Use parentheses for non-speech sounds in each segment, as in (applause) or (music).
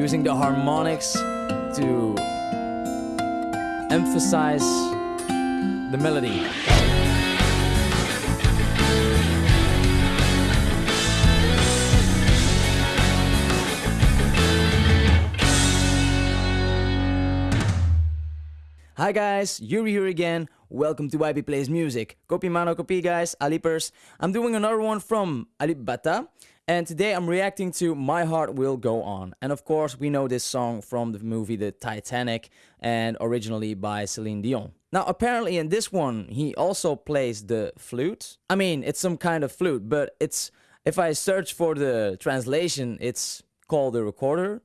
using the harmonics to emphasize the melody. Hi guys, Yuri here again. Welcome to YP Plays Music. Copy mano copy guys, Alipers. I'm doing another one from Alip Ba Ta. And today I'm reacting to My Heart Will Go On. And of course we know this song from the movie The Titanic and originally by Celine Dion. Now apparently in this one he also plays the flute. I mean it's some kind of flute but it's if I search for the translation it's called the recorder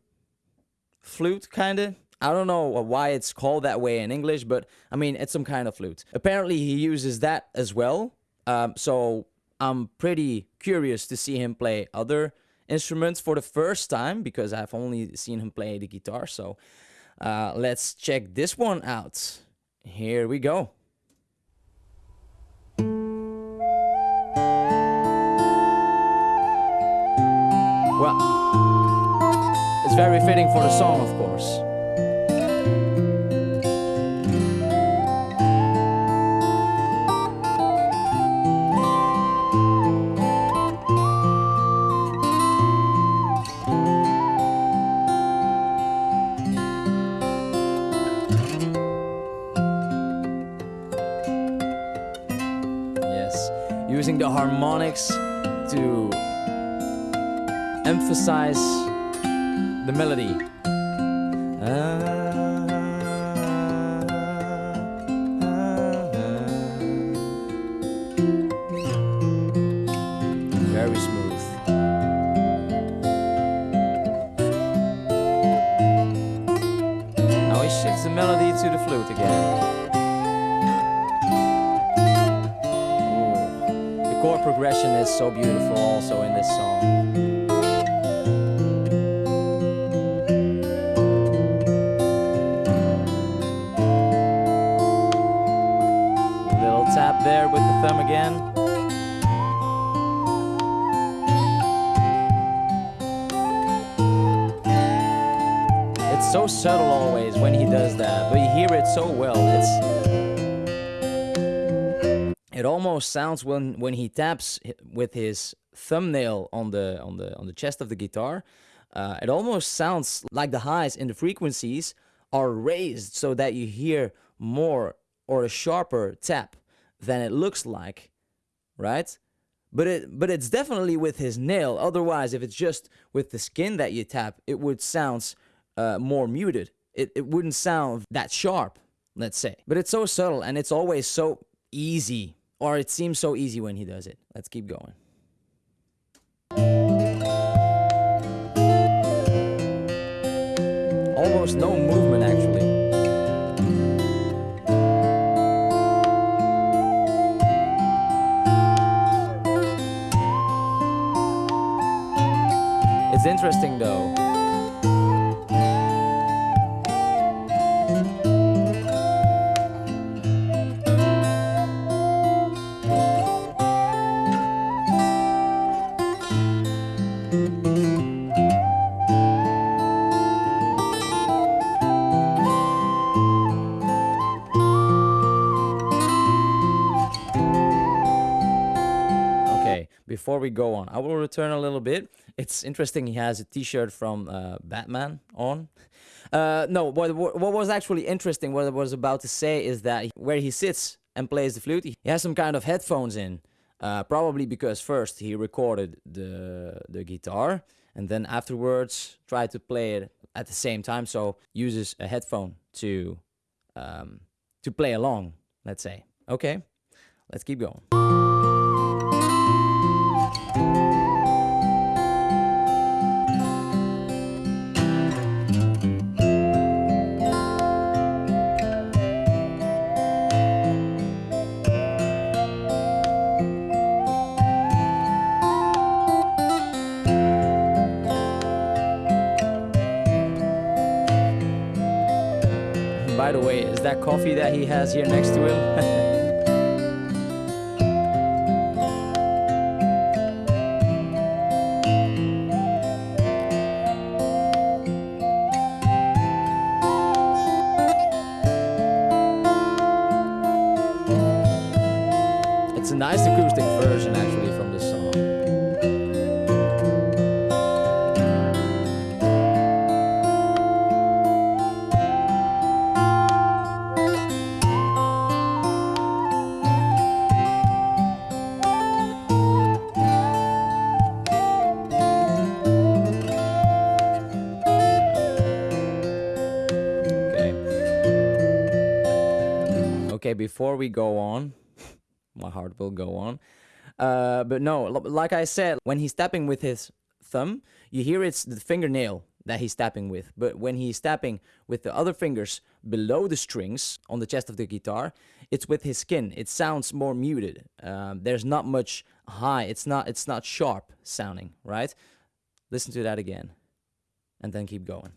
flute kinda I don't know why it's called that way in English, but I mean, it's some kind of flute. Apparently, he uses that as well. Um, so I'm pretty curious to see him play other instruments for the first time because I've only seen him play the guitar. So uh, let's check this one out. Here we go. Well, it's very fitting for the song, of course. Using the harmonics to emphasize the melody. Ah, ah, ah. Very smooth. Now he shifts the melody to the flute again. Progression is so beautiful also in this song. Little tap there with the thumb again. It's so subtle always when he does that, but you hear it so well. It's it almost sounds when when he taps with his thumbnail on the on the on the chest of the guitar uh, it almost sounds like the highs in the frequencies are raised so that you hear more or a sharper tap than it looks like right? But it but it's definitely with his nail. Otherwise if it's just with the skin that you tap it would sound uh, more muted. It, it wouldn't sound that sharp let's say. But it's so subtle and it's always so easy or it seems so easy when he does it. Let's keep going. Almost no movement actually. It's interesting though. Before we go on, I will return a little bit. It's interesting he has a t-shirt from uh, Batman on. Uh, no, what, what was actually interesting, what I was about to say is that where he sits and plays the flute, he has some kind of headphones in. Uh, probably because first he recorded the, the guitar and then afterwards tried to play it at the same time. So uses a headphone to, um, to play along, let's say. Okay, let's keep going. By the way, is that coffee that he has here next to him. (laughs) it's a nice acoustic. Okay, before we go on, (laughs) my heart will go on. Uh, but no, like I said, when he's tapping with his thumb, you hear it's the fingernail that he's tapping with. But when he's tapping with the other fingers below the strings on the chest of the guitar, it's with his skin. It sounds more muted. Um, there's not much high. It's not. It's not sharp sounding, right? Listen to that again, and then keep going.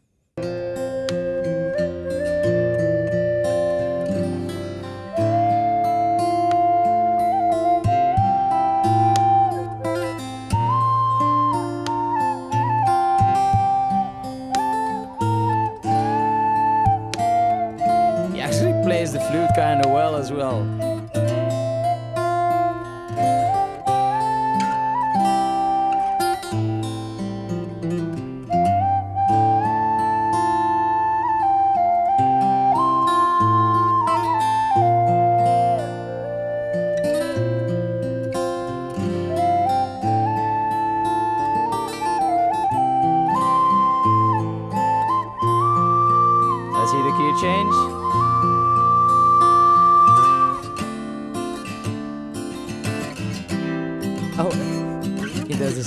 Plays the flute kind of well as well.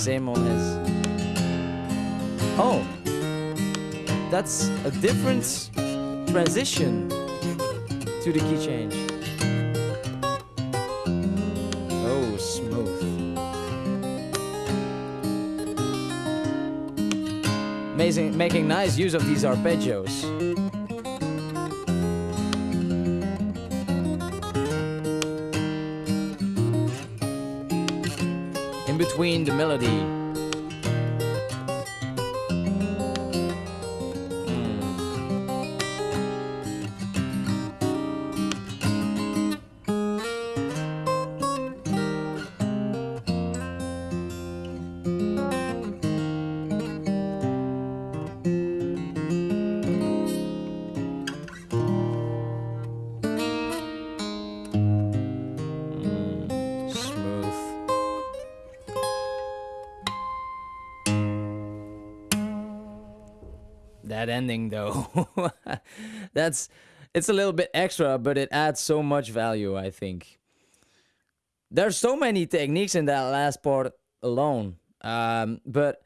Same on his. Oh, that's a different transition to the key change. Oh, smooth. Amazing, making nice use of these arpeggios. Between the melody. That ending though. (laughs) That's it's a little bit extra, but it adds so much value, I think. There's so many techniques in that last part alone. Um, but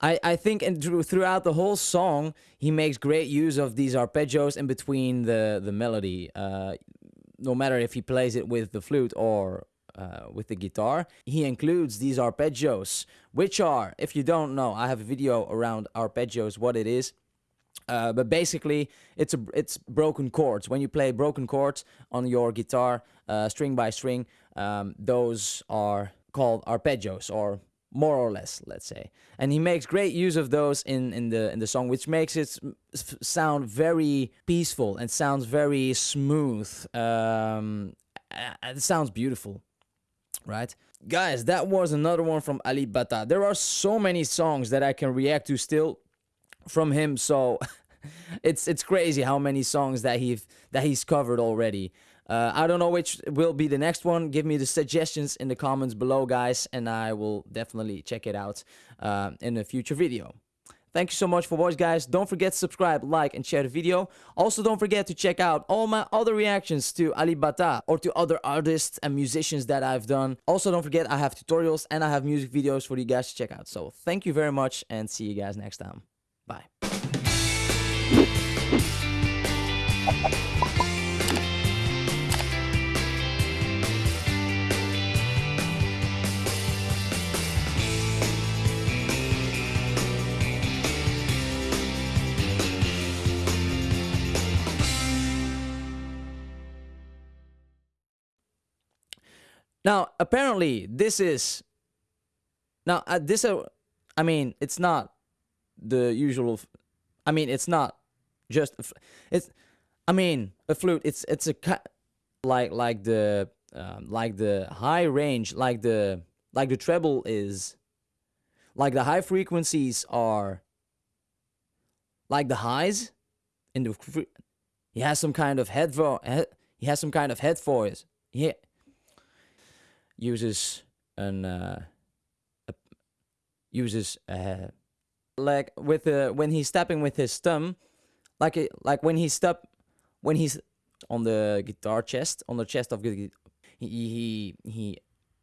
I, I think and through, throughout the whole song, he makes great use of these arpeggios in between the, the melody. Uh, no matter if he plays it with the flute or uh, with the guitar, he includes these arpeggios, which are, if you don't know, I have a video around arpeggios, what it is. Uh, but basically, it's a it's broken chords. When you play broken chords on your guitar, uh, string by string, um, those are called arpeggios, or more or less, let's say. And he makes great use of those in in the in the song, which makes it sound very peaceful and sounds very smooth. Um, it sounds beautiful right? Guys, that was another one from Alip Ba Ta. There are so many songs that I can react to still from him, so (laughs) it's it's crazy how many songs that he that he's covered already. Uh, I don't know which will be the next one. Give me the suggestions in the comments below, guys, and I will definitely check it out uh, in a future video. Thank you so much for watching, guys. Don't forget to subscribe, like, and share the video. Also, don't forget to check out all my other reactions to Alip Ba Ta or to other artists and musicians that I've done. Also, don't forget I have tutorials and I have music videos for you guys to check out. So, thank you very much and see you guys next time. Bye. Now, apparently, this is now uh, this. Uh, I mean, it's not the usual. I mean, it's not just. It's. I mean, a flute. It's it's a ki- like like the um, like the high range, like the like the treble is, like the high frequencies are, like the highs, in the he has some kind of head vo- he has some kind of head voice. He uses an uh, a, uses uh, like with the when he's tapping with his thumb, like it, like when he step when he's on the guitar chest on the chest of the he he he